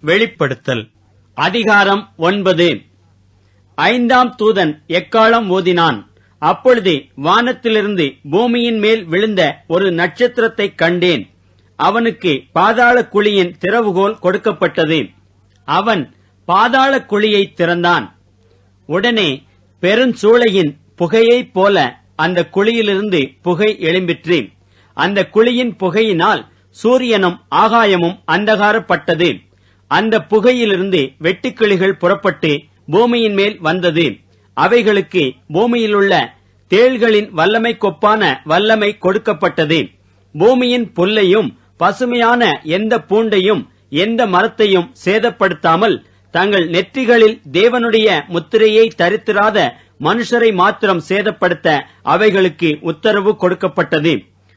வெளிப்படுத்தல். அதிகாரம் ஒன்பது. ஐந்தாம் தூதன் எக்காலம் ஓதினான் அப்பொழுது வானத்திலிருந்து பூமியின் மேல் விழுந்த ஒரு நட்சத்திரத்தைக் கண்டேன். அவனுக்கு பாதாள குழியின் திறவுகோல் கொடுக்கப்பட்டது. அவன் பாதாள குழியை திறந்தான். உடனே பெருஞ்சூளையின் புகையைப் போல அந்த குழியிலிருந்து புகை எழும்பிற்று. அந்த குழியின் புகையினால் சூரியனும் ஆகாயமும் அந்தகாரப்பட்டது. அந்த புகையிலிருந்து வெட்டுக்கிளிகள் புறப்பட்டு பூமியின் மேல் வந்தது. அவைகளுக்கு பூமியிலுள்ள தேள்களின் வல்லமை கொப்பான வல்லமை கொடுக்கப்பட்டது. பூமியின் புல்லையும் பசுமையான எந்த பூண்டையும் எந்த மரத்தையும் சேதப்படுத்தாமல் தங்கள் நெற்றிகளில் தேவனுடைய முத்திரையை தரித்திராத மனுஷரை மாத்திரம் சேதப்படுத்த அவைகளுக்கு உத்தரவு கொடுக்கப்பட்டது.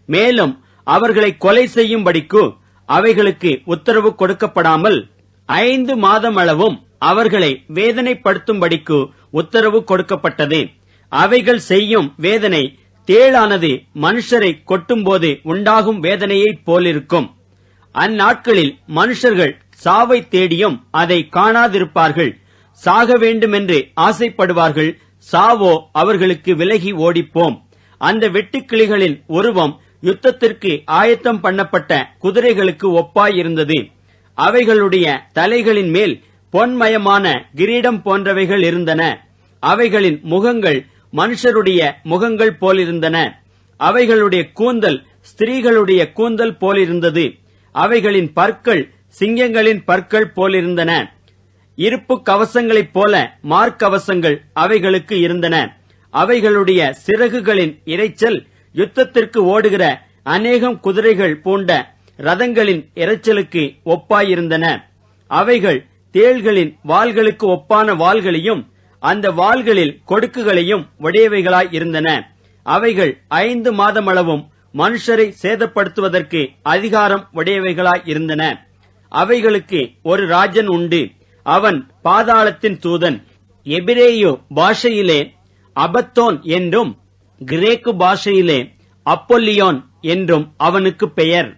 மேலும் அவர்களை கொலை செய்யும்படிக்கு அவைகளுக்கு உத்தரவு கொடுக்கப்படாமல் ஐந்து மாதமளவும் அவர்களை வேதனைப்படுத்தும்படிக்கு உத்தரவு கொடுக்கப்பட்டது. அவைகள் செய்யும் வேதனை தேளானது மனுஷரை கொட்டும்போது உண்டாகும் வேதனையைப் போலிருக்கும். அந்நாட்களில் மனுஷர்கள் சாவை தேடியும் அதை காணாதிருப்பார்கள். சாக வேண்டுமென்று ஆசைப்படுவார்கள். சாவோ அவர்களுக்கு விலகி ஓடிப்போம். அந்த வெட்டுக்கிளிகளின் உருவம் யுத்தத்திற்கு ஆயத்தம் பண்ணப்பட்ட குதிரைகளுக்கு ஒப்பாயிருந்தது. அவைகளுடைய தலைகளின் மேல் பொன்மயமான கிரீடம் போன்றவைகள் இருந்தன. அவைகளின் முகங்கள் மனுஷருடைய முகங்கள் போலிருந்தன. அவைகளுடைய கூந்தல் ஸ்திரீகளுடைய கூந்தல் போலிருந்தது. அவைகளின் பற்கள் சிங்கங்களின் பற்கள் போலிருந்தன. இருப்பு கவசங்களைப் போல மார்க்கவசங்கள் அவைகளுக்கு இருந்தன. அவைகளுடைய சிறகுகளின் இரைச்சல் யுத்தத்திற்கு ஓடுகிற அநேகம் குதிரைகள் பூண்ட ரதங்களின் இறைச்சலுக்கு ஒப்பாயிருந்தன. அவைகள் தேள்களின் வாள்களுக்கு ஒப்பான வாள்களையும் அந்த வாள்களில் கொடுக்குகளையும் உடையவைகளாய் இருந்தன அவைகள் ஐந்து மாதமளவும் மனுஷரை சேதப்படுத்துவதற்கு அதிகாரம் உடையவைகளாய் இருந்தன அவைகளுக்கு ஒரு ராஜன் உண்டு. அவன் பாதாளத்தின் தூதன். எபிரேயு பாஷையிலே அபத்தோன் என்றும் கிரேக்கு பாஷையிலே அப்பொல்லியோன் என்றும் அவனுக்கு பெயர்.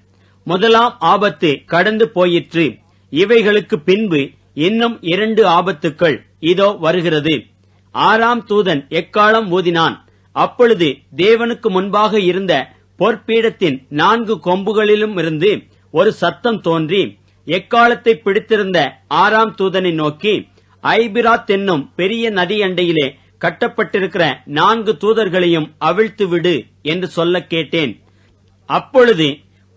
முதலாம் ஆபத்து கடந்து போயிற்று. இவைகளுக்கு பின்பு இன்னும் இரண்டு ஆபத்துக்கள் இதோ வருகிறது. ஆறாம் தூதன் எக்காலம் ஊதினான்? அப்பொழுது தேவனுக்கு முன்பாக இருந்த பொற்பீடத்தின் நான்கு கொம்புகளிலும் இருந்து ஒரு சத்தம் தோன்றி எக்காலத்தை பிடித்திருந்த ஆறாம் தூதனை நோக்கி ஐபிராத் என்னும் பெரிய நதி அண்டையிலே கட்டப்பட்டிருக்கிற நான்கு தூதர்களையும் அவிழ்த்து விடு என்று சொல்ல கேட்டேன். அப்பொழுது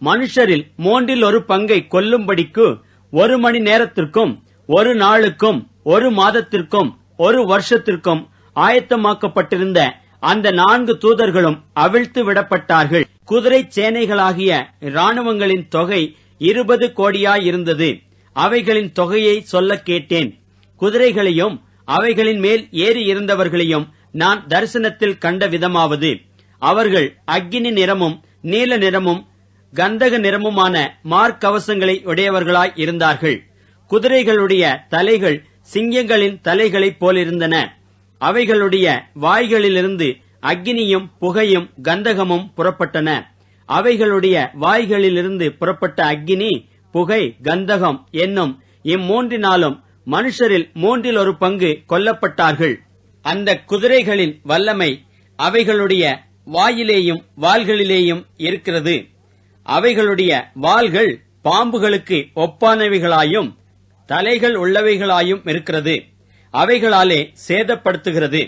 மனுஷரில் மூன்றில் ஒரு பங்கை கொல்லும்படிக்கு ஒரு மணி நேரத்திற்கும் ஒரு நாளுக்கும் ஒரு மாதத்திற்கும் ஒரு வருஷத்திற்கும் ஆயத்தமாக்கப்பட்டிருந்த அந்த நான்கு தூதர்களும் அவிழ்த்து விடப்பட்டார்கள். குதிரை சேனைகளாகிய இராணுவங்களின் தொகை இருபது கோடியாயிருந்தது அவைகளின் தொகையை சொல்ல கேட்டேன். குதிரைகளையும் அவைகளின் மேல் ஏறி இருந்தவர்களையும் நான் தரிசனத்தில் கண்ட விதமாவது. அவர்கள் அக்கினி நிறமும் நீல நிறமும் கந்தக நிறமுமான மார்க்கவசங்களை உடையவர்களாய் இருந்தார்கள். குதிரைகளுடைய தலைகள் சிங்கங்களின் தலைகளைப் போலிருந்தன. அவைகளுடைய வாய்களிலிருந்து அக்னியும் புகையும் கந்தகமும் புறப்பட்டன. அவைகளுடைய வாய்களிலிருந்து புறப்பட்ட அக்னி புகை கந்தகம் என்னும் இம்மூன்றினாலும் மனுஷரில் மூன்றில் ஒரு பங்கு கொல்லப்பட்டார்கள். அந்த குதிரைகளின் வல்லமை அவைகளுடைய வாயிலேயும் வாள்களிலேயும் இருக்கிறது. அவைகளுடைய வாள்கள் பாம்புகளுக்கு ஒப்பானவைகளாயும் தலைகள் உள்ளவைகளாயும் இருக்கிறது. அவைகளாலே சேதப்படுத்துகிறது.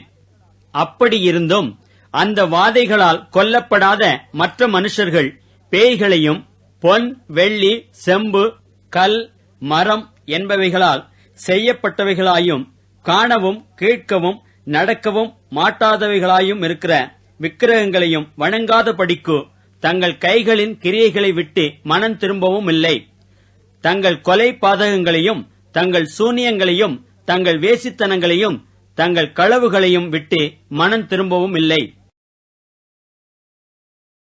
அப்படியிருந்தும் அந்த வாதைகளால் கொல்லப்படாத மற்ற மனுஷர்கள் பேய்களையும் பொன் வெள்ளி செம்பு கல் மரம் என்பவைகளால் செய்யப்பட்டவைகளாயும் காணவும் கேட்கவும் நடக்கவும் மாட்டாதவைகளாயும் இருக்கிற விக்கிரகங்களையும் வணங்காதபடிக்கு தங்கள் கைகளின் கிரியைகளை விட்டு மனம் திரும்பவும் இல்லை. தங்கள் கொலை பாதகங்களையும் தங்கள் சூனியங்களையும் தங்கள் வேசித்தனங்களையும் தங்கள் களவுகளையும் விட்டு மனம் திரும்பவும் இல்லை.